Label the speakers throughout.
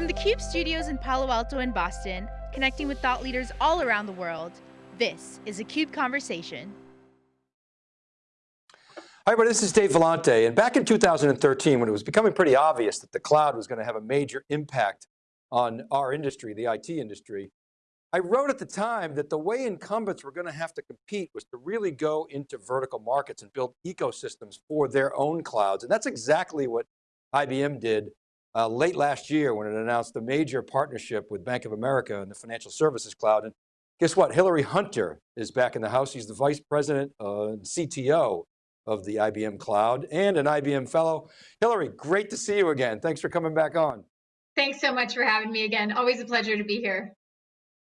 Speaker 1: From the CUBE studios in Palo Alto and Boston, connecting with thought leaders all around the world, this is a CUBE Conversation.
Speaker 2: Hi everybody, this is Dave Vellante, and back in 2013 when it was becoming pretty obvious that the cloud was going to have a major impact on our industry, the IT industry, I wrote at the time that the way incumbents were going to have to compete was to really go into vertical markets and build ecosystems for their own clouds. And that's exactly what IBM did uh, late last year when it announced a major partnership with Bank of America and the financial services cloud. And guess what, Hillery Hunter is back in the house. He's the vice president uh, and CTO of the IBM cloud and an IBM fellow. Hillery, great to see you again. Thanks for coming back on.
Speaker 3: Thanks so much for having me again. Always a pleasure to be here.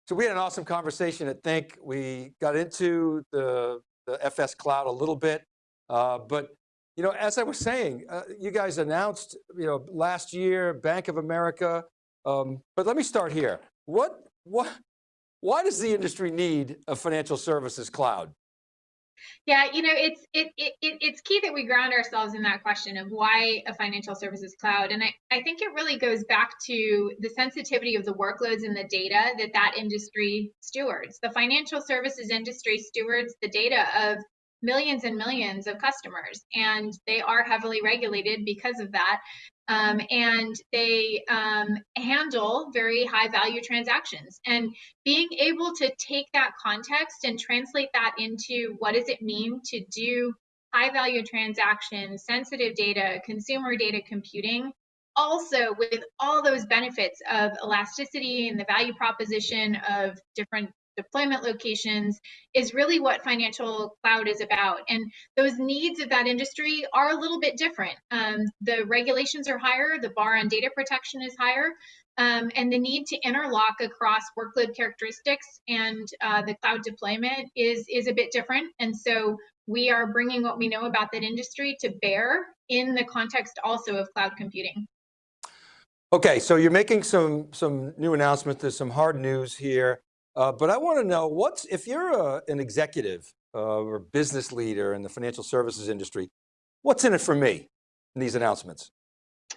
Speaker 2: So we had an awesome conversation at Think. We got into the, the FS cloud a little bit, uh, but you know, as I was saying, uh, you guys announced, you know, last year, Bank of America, um, but let me start here. What, what, why does the industry need a financial services cloud?
Speaker 3: Yeah, you know, it's it, it it's key that we ground ourselves in that question of why a financial services cloud, and I, I think it really goes back to the sensitivity of the workloads and the data that that industry stewards. The financial services industry stewards the data of millions and millions of customers, and they are heavily regulated because of that. Um, and they um, handle very high value transactions. And being able to take that context and translate that into what does it mean to do high value transactions, sensitive data, consumer data computing, also with all those benefits of elasticity and the value proposition of different deployment locations is really what financial cloud is about. And those needs of that industry are a little bit different. Um, the regulations are higher, the bar on data protection is higher, um, and the need to interlock across workload characteristics and uh, the cloud deployment is, is a bit different. And so we are bringing what we know about that industry to bear in the context also of cloud computing.
Speaker 2: Okay, so you're making some, some new announcements, there's some hard news here. Uh, but I want to know what's, if you're a, an executive uh, or business leader in the financial services industry, what's in it for me in these announcements?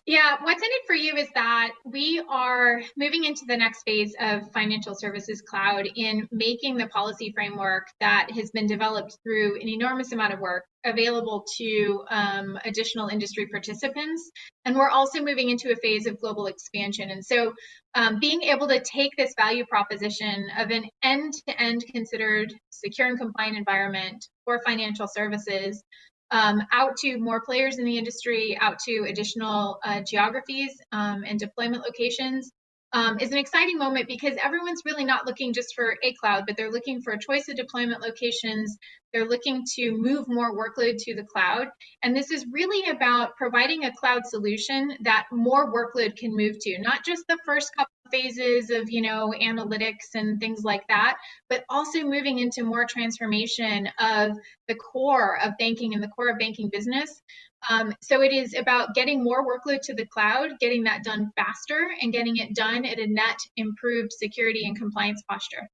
Speaker 3: Yeah, what's in it for you is that we are moving into the next phase of financial services cloud in making the policy framework that has been developed through an enormous amount of work available to um, additional industry participants. And we're also moving into a phase of global expansion. And so um, being able to take this value proposition of an end to end considered secure and compliant environment for financial services um, out to more players in the industry, out to additional uh, geographies um, and deployment locations um, is an exciting moment because everyone's really not looking just for a cloud, but they're looking for a choice of deployment locations. They're looking to move more workload to the cloud. And this is really about providing a cloud solution that more workload can move to, not just the first couple phases of you know analytics and things like that but also moving into more transformation of the core of banking and the core of banking business. Um, so it is about getting more workload to the cloud getting that done faster and getting it done at a net improved security and compliance posture.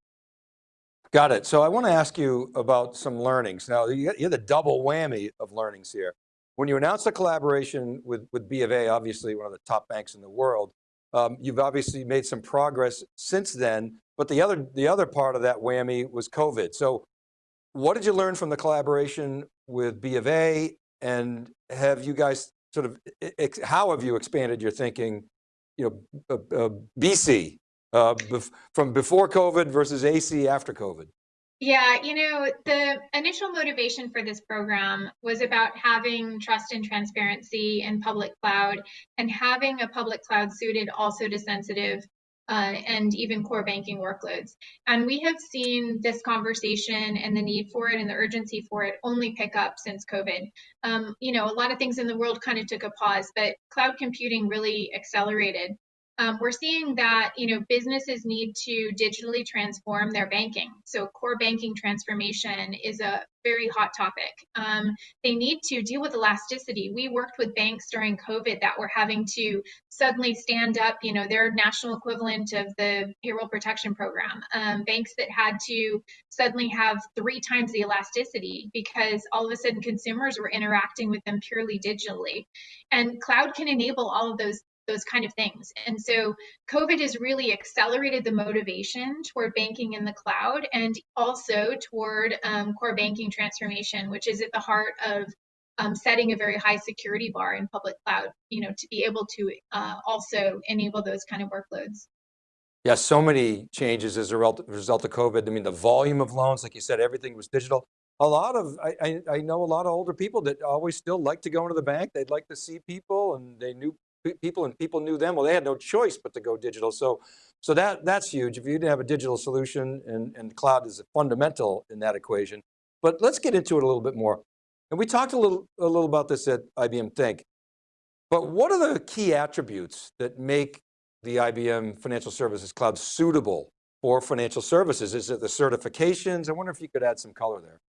Speaker 2: Got it. So i want to ask you about some learnings. Now you have the double whammy of learnings here. When you announced the collaboration with, with B of A, obviously one of the top banks in the world, um, you've obviously made some progress since then, but the other, the other part of that whammy was COVID. So what did you learn from the collaboration with B of A and have you guys sort of, how have you expanded your thinking, you know, uh, uh, BC, uh, from before COVID versus AC after COVID?
Speaker 3: Yeah, you know, the initial motivation for this program was about having trust and transparency in public cloud and having a public cloud suited also to sensitive uh, and even core banking workloads. And we have seen this conversation and the need for it and the urgency for it only pick up since COVID. Um, you know, a lot of things in the world kind of took a pause, but cloud computing really accelerated um, we're seeing that you know businesses need to digitally transform their banking. So core banking transformation is a very hot topic. Um, they need to deal with elasticity. We worked with banks during COVID that were having to suddenly stand up, you know, their national equivalent of the payroll protection program. Um, banks that had to suddenly have three times the elasticity because all of a sudden consumers were interacting with them purely digitally. And cloud can enable all of those those kind of things. And so COVID has really accelerated the motivation toward banking in the cloud and also toward um, core banking transformation, which is at the heart of um, setting a very high security bar in public cloud, you know, to be able to uh, also enable those kind of workloads.
Speaker 2: Yeah, so many changes as a result of COVID. I mean, the volume of loans, like you said, everything was digital. A lot of, I, I, I know a lot of older people that always still like to go into the bank. They'd like to see people and they knew people and people knew them. Well, they had no choice but to go digital. So, so that, that's huge. If you didn't have a digital solution and, and cloud is a fundamental in that equation. But let's get into it a little bit more. And we talked a little, a little about this at IBM Think, but what are the key attributes that make the IBM Financial Services Cloud suitable for financial services? Is it the certifications? I wonder if you could add some color there.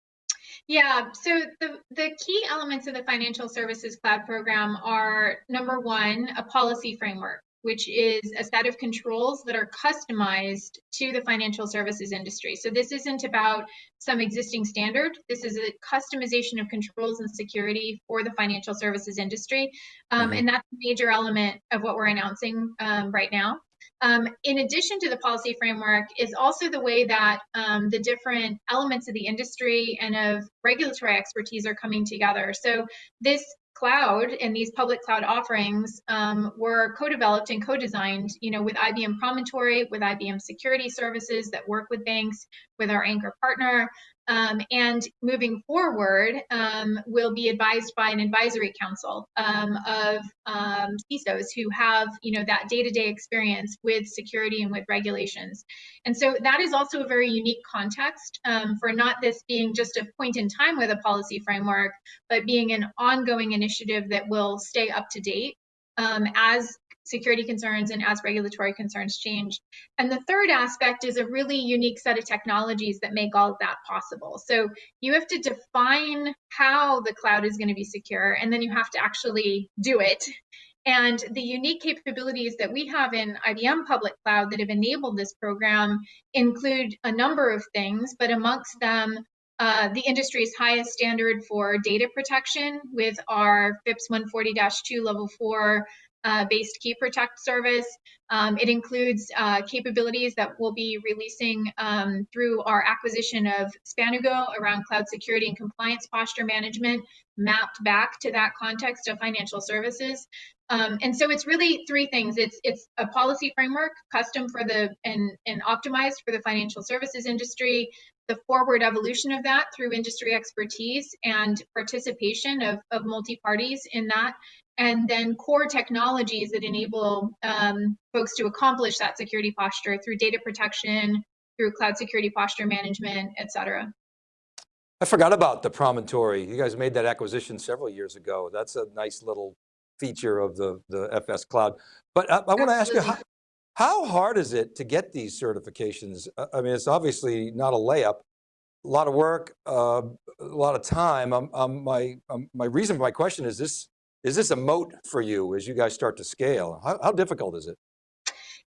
Speaker 3: Yeah, so the, the key elements of the Financial Services Cloud program are number one, a policy framework which is a set of controls that are customized to the financial services industry. So this isn't about some existing standard. This is a customization of controls and security for the financial services industry. Um, mm-hmm. And that's a major element of what we're announcing um, right now. Um, in addition to the policy framework is also the way that um, the different elements of the industry and of regulatory expertise are coming together. So this cloud and these public cloud offerings um, were co-developed and co-designed you know with ibm promontory with ibm security services that work with banks with our anchor partner um, and moving forward, um, will be advised by an advisory council um, of um, CISOs who have, you know, that day-to-day experience with security and with regulations. And so that is also a very unique context um, for not this being just a point in time with a policy framework, but being an ongoing initiative that will stay up to date um, as security concerns and as regulatory concerns change. And the third aspect is a really unique set of technologies that make all of that possible. So you have to define how the cloud is going to be secure, and then you have to actually do it. And the unique capabilities that we have in IBM Public Cloud that have enabled this program include a number of things, but amongst them, uh, the industry's highest standard for data protection with our FIPS 140-2 level 4 uh, based key protect service. Um, it includes uh, capabilities that we'll be releasing um, through our acquisition of Spanugo around cloud security and compliance posture management, mapped back to that context of financial services. Um, and so it's really three things. It's it's a policy framework custom for the and and optimized for the financial services industry. The forward evolution of that through industry expertise and participation of, of multi parties in that, and then core technologies that enable um, folks to accomplish that security posture through data protection, through cloud security posture management, et cetera.
Speaker 2: I forgot about the Promontory. You guys made that acquisition several years ago. That's a nice little feature of the, the FS Cloud. But I, I want to ask you, how, how hard is it to get these certifications? I mean, it's obviously not a layup, a lot of work, uh, a lot of time. Um, um, my, um, my reason for my question is this is this a moat for you as you guys start to scale? How, how difficult is it?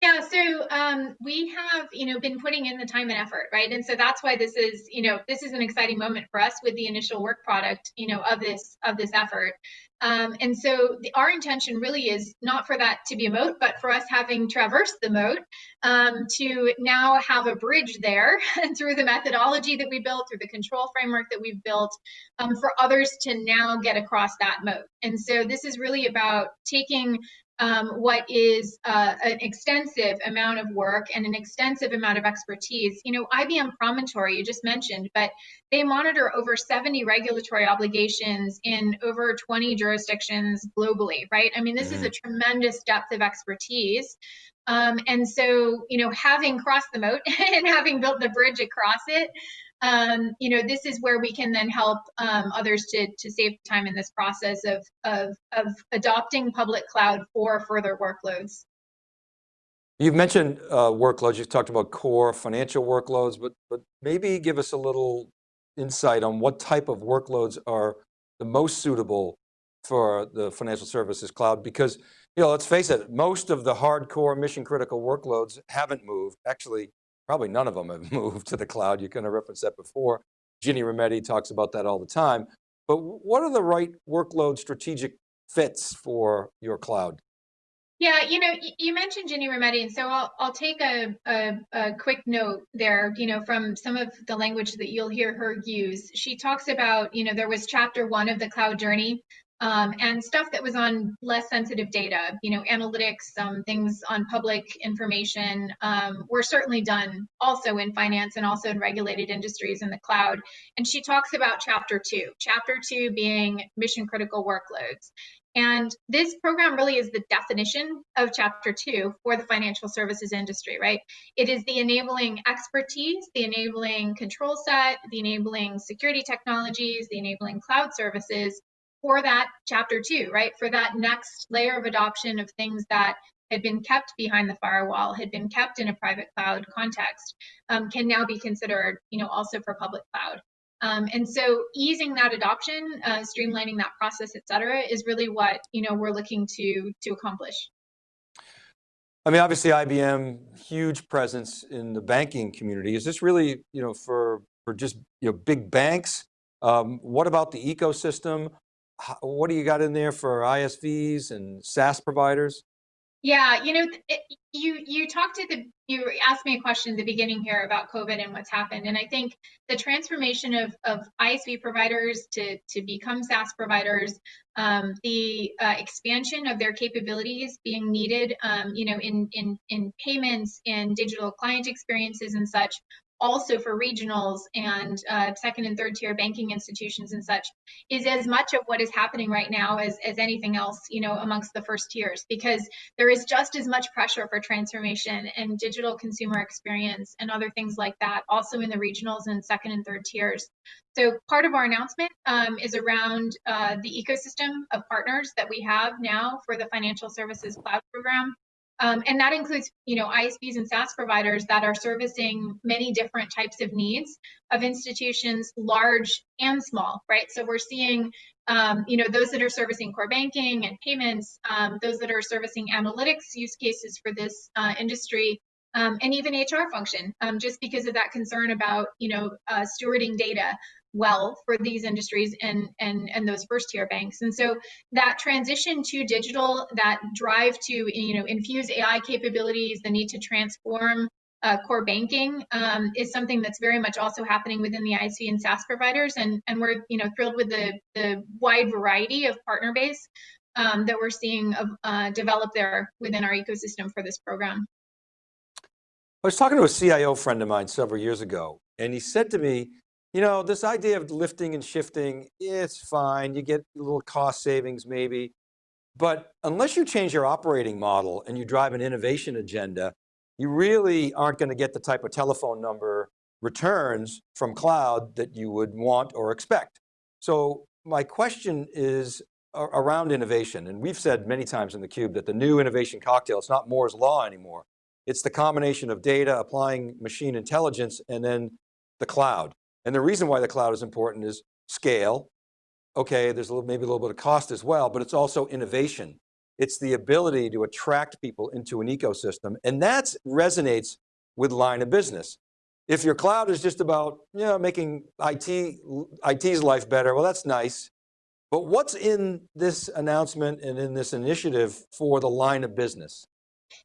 Speaker 3: Yeah, so um, we have, you know, been putting in the time and effort, right? And so that's why this is, you know, this is an exciting moment for us with the initial work product, you know, of this of this effort. Um, and so the, our intention really is not for that to be a moat, but for us having traversed the moat um, to now have a bridge there through the methodology that we built, through the control framework that we've built, um, for others to now get across that moat. And so this is really about taking um, what is uh, an extensive amount of work and an extensive amount of expertise. You know, IBM Promontory, you just mentioned, but they monitor over 70 regulatory obligations in over 20 jurisdictions globally, right? I mean, this is a mm-hmm. tremendous depth of expertise. Um, and so, you know, having crossed the moat and having built the bridge across it, um, you know, this is where we can then help um, others to, to save time in this process of, of, of adopting public cloud for further workloads.
Speaker 2: You've mentioned uh, workloads, you've talked about core financial workloads, but, but maybe give us a little insight on what type of workloads are the most suitable for the financial services cloud because you know, let's face it, most of the hardcore mission critical workloads haven't moved. Actually, probably none of them have moved to the cloud. You kind of referenced that before. Ginny Rometty talks about that all the time. But what are the right workload strategic fits for your cloud?
Speaker 3: Yeah, you know, you mentioned Ginny Rometty, and so I'll I'll take a, a, a quick note there. You know, from some of the language that you'll hear her use. She talks about, you know, there was chapter one of the cloud journey, um, and stuff that was on less sensitive data. You know, analytics, um, things on public information um, were certainly done also in finance and also in regulated industries in the cloud. And she talks about chapter two. Chapter two being mission critical workloads. And this program really is the definition of chapter two for the financial services industry, right? It is the enabling expertise, the enabling control set, the enabling security technologies, the enabling cloud services for that chapter two, right? For that next layer of adoption of things that had been kept behind the firewall, had been kept in a private cloud context, um, can now be considered, you know, also for public cloud. Um, and so easing that adoption, uh, streamlining that process, et cetera, is really what you know we're looking to to accomplish.
Speaker 2: I mean, obviously IBM, huge presence in the banking community. Is this really, you know, for, for just, you know, big banks? Um, what about the ecosystem? What do you got in there for ISVs and SaaS providers?
Speaker 3: Yeah, you know, you you talked to the you asked me a question at the beginning here about COVID and what's happened, and I think the transformation of of ISV providers to to become SaaS providers, um, the uh, expansion of their capabilities being needed, um, you know, in in in payments and digital client experiences and such, also for regionals and uh, second and third tier banking institutions and such is as much of what is happening right now as, as anything else you know amongst the first tiers. Because there is just as much pressure for transformation and digital consumer experience and other things like that also in the regionals and second and third tiers. So part of our announcement um, is around uh, the ecosystem of partners that we have now for the financial services cloud program um, and that includes, you know, ISVs and SaaS providers that are servicing many different types of needs of institutions, large and small, right? So we're seeing, um, you know, those that are servicing core banking and payments, um, those that are servicing analytics use cases for this uh, industry, um, and even HR function, um, just because of that concern about, you know, uh, stewarding data well for these industries and and and those first tier banks and so that transition to digital that drive to you know infuse ai capabilities the need to transform uh, core banking um, is something that's very much also happening within the ISV and SaaS providers, and and we're you know thrilled with the the wide variety of partner base um, that we're seeing uh, develop there within our ecosystem for this program.
Speaker 2: I was talking to a CIO friend of mine several years ago, and he said to me, you know, this idea of lifting and shifting, it's fine. You get a little cost savings maybe, but unless you change your operating model and you drive an innovation agenda, you really aren't going to get the type of telephone number returns from cloud that you would want or expect. So my question is around innovation. And we've said many times in theCUBE that the new innovation cocktail, it's not Moore's law anymore. It's the combination of data, applying machine intelligence, and then the cloud. And the reason why the cloud is important is scale. Okay, there's a little, maybe a little bit of cost as well, but it's also innovation. It's the ability to attract people into an ecosystem. And that resonates with line of business. If your cloud is just about you know, making IT, IT's life better, well, that's nice. But what's in this announcement and in this initiative for the line of business?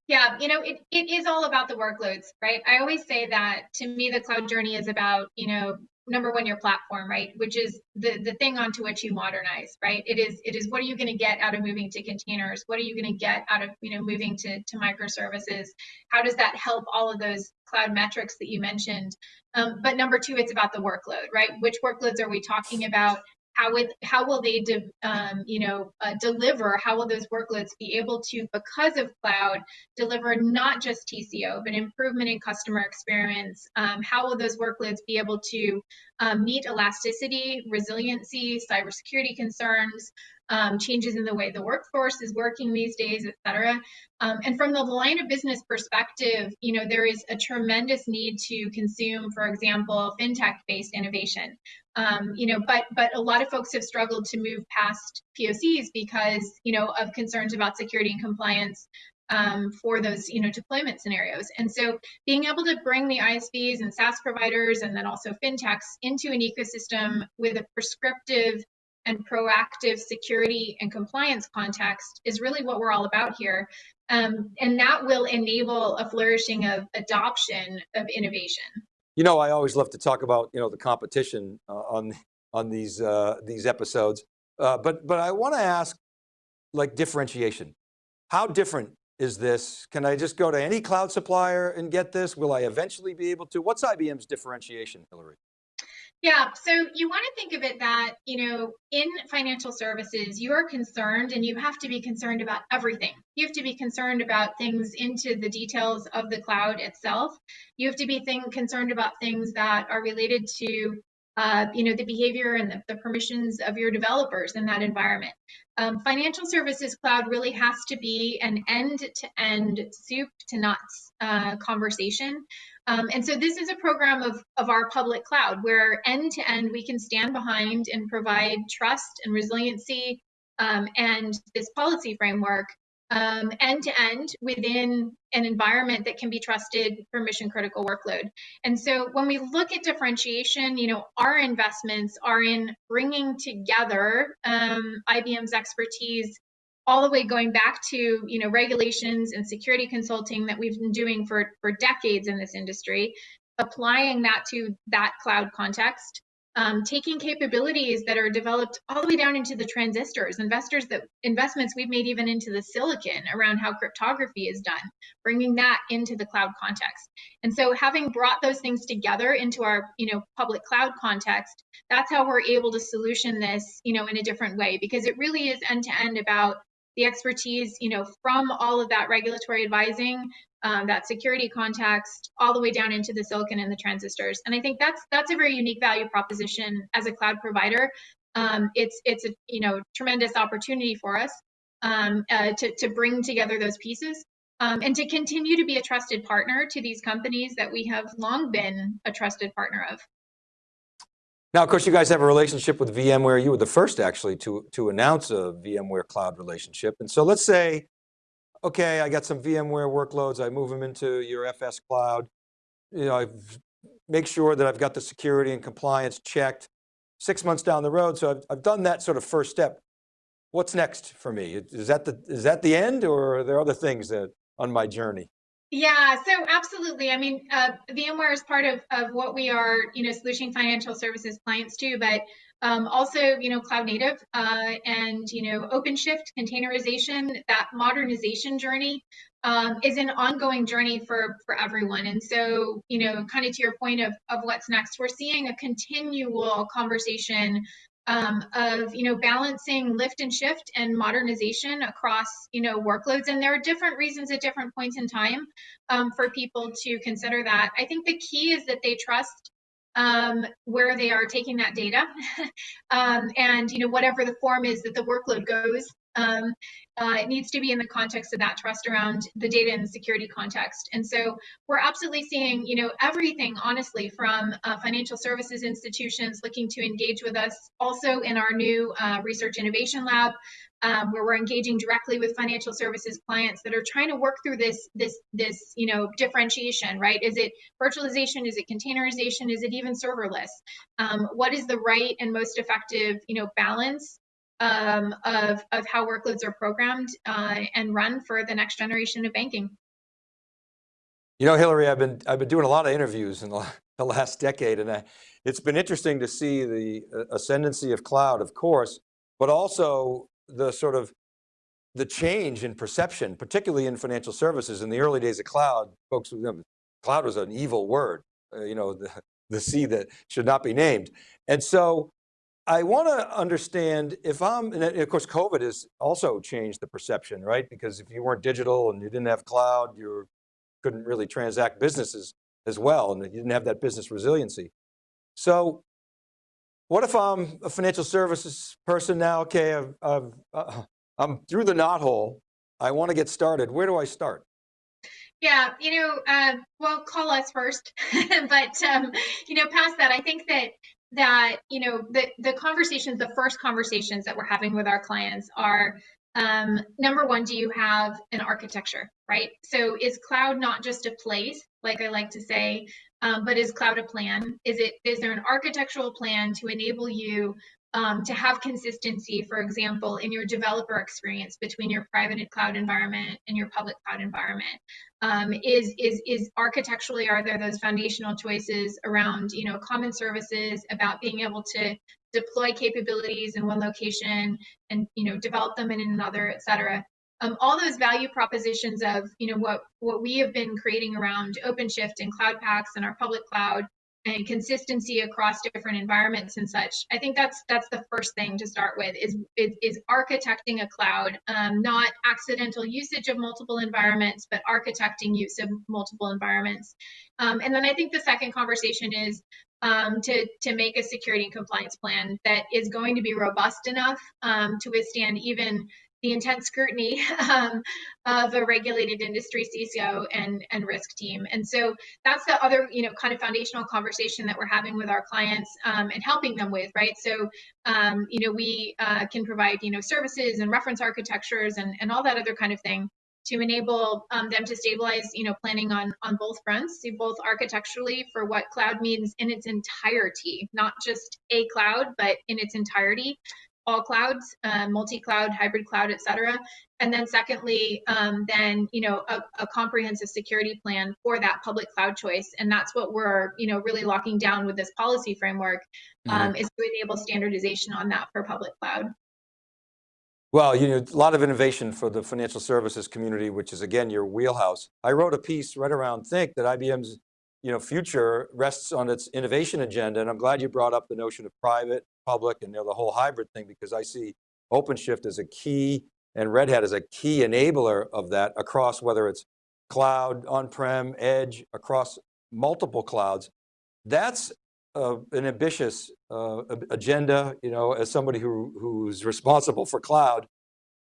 Speaker 3: Yeah, you know, it, it is all about the workloads, right? I always say that to me, the cloud journey is about, you know, number one, your platform, right? Which is the, the thing onto which you modernize, right? It is, it is what are you going to get out of moving to containers? What are you going to get out of, you know, moving to, to microservices? How does that help all of those cloud metrics that you mentioned? Um, but number two, it's about the workload, right? Which workloads are we talking about? How would how will they de, um, you know uh, deliver how will those workloads be able to because of cloud deliver not just tco but improvement in customer experience um, how will those workloads be able to um, meet elasticity resiliency cybersecurity concerns um, changes in the way the workforce is working these days, et cetera. Um, and from the line of business perspective, you know, there is a tremendous need to consume, for example, fintech-based innovation. Um, you know, but but a lot of folks have struggled to move past POCs because you know of concerns about security and compliance um, for those you know deployment scenarios. And so being able to bring the ISVs and SaaS providers and then also fintechs into an ecosystem with a prescriptive and proactive security and compliance context is really what we're all about here. Um, and that will enable a flourishing of adoption of innovation.
Speaker 2: You know, I always love to talk about, you know, the competition uh, on, on these, uh, these episodes. Uh, but, but I want to ask like differentiation. How different is this? Can I just go to any cloud supplier and get this? Will I eventually be able to? What's IBM's differentiation, Hillery?
Speaker 3: Yeah, so you want to think of it that, you know, in financial services, you are concerned and you have to be concerned about everything. You have to be concerned about things into the details of the cloud itself. You have to be thing, concerned about things that are related to uh, you know, the behavior and the, the, permissions of your developers in that environment. Um, financial services cloud really has to be an end-to-end soup to nuts uh, conversation. Um, and so this is a program of, of our public cloud where end-to-end we can stand behind and provide trust and resiliency um, and this policy framework um, end to end within an environment that can be trusted for mission critical workload. And so when we look at differentiation, you know, our investments are in bringing together um, IBM's expertise all the way going back to you know regulations and security consulting that we've been doing for for decades in this industry applying that to that cloud context um, taking capabilities that are developed all the way down into the transistors, investors that investments we've made even into the silicon around how cryptography is done, bringing that into the cloud context. And so having brought those things together into our, you know, public cloud context, that's how we're able to solution this, you know, in a different way, because it really is end to end about the expertise, you know, from all of that regulatory advising um, that security context all the way down into the silicon and the transistors. And I think that's that's a very unique value proposition as a cloud provider. Um, it's it's a you know tremendous opportunity for us um, uh, to to bring together those pieces um, and to continue to be a trusted partner to these companies that we have long been a trusted partner of.
Speaker 2: Now, of course, you guys have a relationship with VMware. You were the first actually to, to announce a VMware cloud relationship. And so let's say okay, I got some VMware workloads, I move them into your FS cloud. You know, I make sure that I've got the security and compliance checked. Six months down the road, so I've, I've done that sort of first step. What's next for me? Is that the, is that the end or are there other things that on my journey?
Speaker 3: Yeah, so absolutely. I mean, uh, VMware is part of, of what we are, you know, solution financial services clients too, but um, also, you know, cloud native uh, and, you know, OpenShift, containerization, that modernization journey um, is an ongoing journey for, for everyone. And so, you know, kind of to your point of, of what's next, we're seeing a continual conversation um, of, you know, balancing lift and shift and modernization across, you know, workloads. And there are different reasons at different points in time um, for people to consider that. I think the key is that they trust um, where they are taking that data um, and you know whatever the form is that the workload goes um, uh, it needs to be in the context of that trust around the data and the security context. And so we're absolutely seeing you know everything honestly from uh, financial services institutions looking to engage with us. Also in our new uh, research innovation lab um, where we're engaging directly with financial services clients that are trying to work through this this this you know differentiation right? Is it virtualization? Is it containerization? Is it even serverless? Um, what is the right and most effective you know balance um, of of how workloads are programmed uh, and run for the next generation of banking.
Speaker 2: You know hillery i've been i've been doing a lot of interviews in the, the last decade and I, it's been interesting to see the uh, ascendancy of cloud of course but also the sort of the change in perception, particularly in financial services in the early days of cloud, folks, you know, cloud was an evil word, uh, you know, the, the sea that should not be named. And so I want to understand if I'm, and of course COVID has also changed the perception, right? Because if you weren't digital and you didn't have cloud, you couldn't really transact businesses as well, and you didn't have that business resiliency. So what if I'm a financial services person now? Okay, I've, I've, uh, I'm through the knothole. I want to get started. Where do I start?
Speaker 3: Yeah, you know, uh, well, call us first, but um, you know, past that, I think that that you know the the conversations, the first conversations that we're having with our clients are um, number one, do you have an architecture, right? So is cloud not just a place, like I like to say, um, but is cloud a plan? Is it is there an architectural plan to enable you um, to have consistency, for example, in your developer experience between your private cloud environment and your public cloud environment. Um, is is is architecturally are there those foundational choices around you know common services about being able to deploy capabilities in one location and you know develop them in another, et cetera. Um, all those value propositions of you know what what we have been creating around OpenShift and Cloud Paks and our public cloud and consistency across different environments and such. I think that's that's the first thing to start with is is, is architecting a cloud, um, not accidental usage of multiple environments, but architecting use of multiple environments. Um, and then I think the second conversation is um, to, to make a security and compliance plan that is going to be robust enough um, to withstand even the intense scrutiny um, of a regulated industry CISO and, and risk team. And so that's the other, you know, kind of foundational conversation that we're having with our clients um, and helping them with, right? So, um, you know, we uh, can provide, you know, services and reference architectures and, and all that other kind of thing to enable um, them to stabilize, you know, planning on on both fronts, both architecturally for what cloud means in its entirety, not just a cloud, but in its entirety, all clouds, uh, multi-cloud, hybrid cloud, et cetera. And then secondly, um, then, you know, a, a, comprehensive security plan for that public cloud choice. And that's what we're, you know, really locking down with this policy framework um, mm-hmm. is to enable standardization on that for public cloud.
Speaker 2: Well, you know, a lot of innovation for the financial services community, which is again, your wheelhouse. I wrote a piece right around Think that IBM's you know, future rests on its innovation agenda. And I'm glad you brought up the notion of private, public, and you know, the whole hybrid thing, because I see OpenShift as a key and Red Hat as a key enabler of that across whether it's cloud, on-prem, edge, across multiple clouds. That's uh, an ambitious uh, agenda, you know, as somebody who, who's responsible for cloud,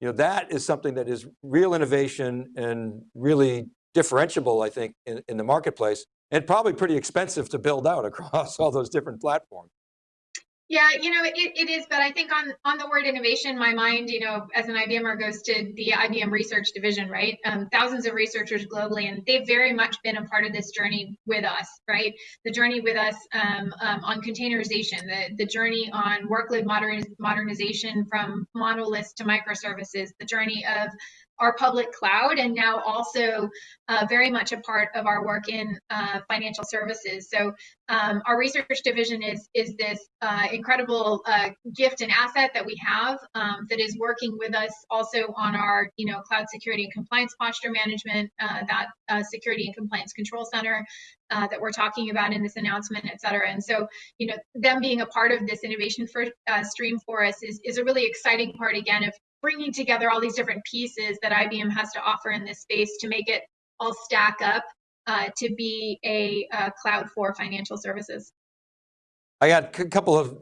Speaker 2: you know, that is something that is real innovation and really differentiable, I think, in, in the marketplace, and probably pretty expensive to build out across all those different platforms.
Speaker 3: Yeah, you know, it, it is, but I think on on the word innovation, my mind, you know, as an IBMer goes to the IBM research division, right? Um, thousands of researchers globally, and they've very much been a part of this journey with us, right? The journey with us um, um, on containerization, the, the journey on workload modern, modernization from monoliths to microservices, the journey of our public cloud and now also uh, very much a part of our work in uh, financial services. So um, our research division is is this uh, incredible uh, gift and asset that we have um, that is working with us also on our you know cloud security and compliance posture management, uh, that uh, security and compliance control center that we're talking about in this announcement, et cetera. And so you know them being a part of this innovation for, stream for us is is a really exciting part again of bringing together all these different pieces that IBM has to offer in this space to make it all stack up uh, to be a, a, cloud for financial services.
Speaker 2: I got a couple of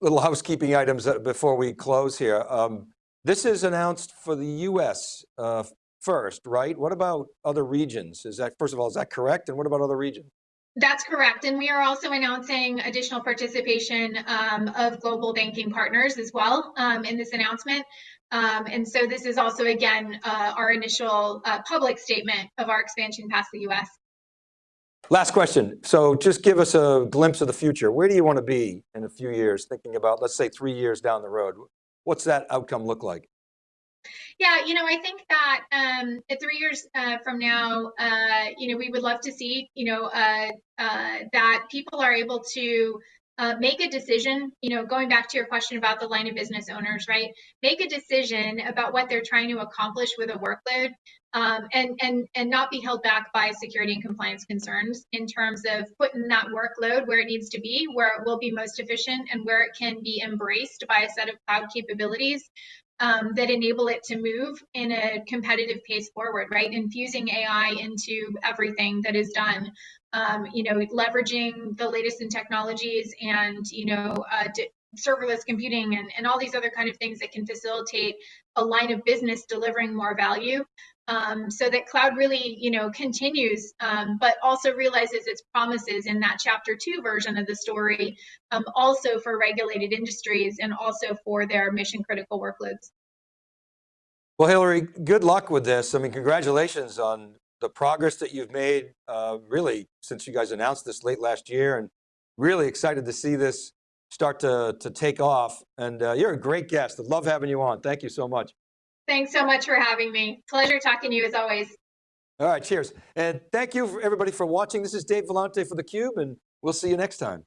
Speaker 2: little housekeeping items before we close here. Um, this is announced for the US uh, first, right? What about other regions? Is that, first of all, is that correct? And what about other regions?
Speaker 3: That's correct. And we are also announcing additional participation um, of global banking partners as well um, in this announcement. Um, and so this is also, again, uh, our initial uh, public statement of our expansion past the US.
Speaker 2: Last question. So just give us a glimpse of the future. Where do you want to be in a few years, thinking about, let's say three years down the road? What's that outcome look like?
Speaker 3: Yeah, you know, I think that um, three years uh, from now, uh, you know, we would love to see, you know, uh, uh that people are able to uh, make a decision, you know, going back to your question about the line of business owners, right? Make a decision about what they're trying to accomplish with a workload um, and, and, and not be held back by security and compliance concerns in terms of putting that workload where it needs to be, where it will be most efficient and where it can be embraced by a set of cloud capabilities um, that enable it to move in a competitive pace forward, right? Infusing AI into everything that is done um, you know, leveraging the latest in technologies and, you know, uh, serverless computing and, and all these other kind of things that can facilitate a line of business delivering more value um, so that cloud really, you know, continues, um, but also realizes its promises in that chapter two version of the story, um, also for regulated industries and also for their mission critical workloads.
Speaker 2: Well, Hillery, good luck with this. I mean, congratulations on the progress that you've made uh, really since you guys announced this late last year and really excited to see this start to, to take off. And uh, you're a great guest. I love having you on. Thank you so much.
Speaker 3: Thanks so much for having me. Pleasure talking to you as always.
Speaker 2: All right, cheers. And thank you for everybody for watching. This is Dave Vellante for theCUBE and we'll see you next time.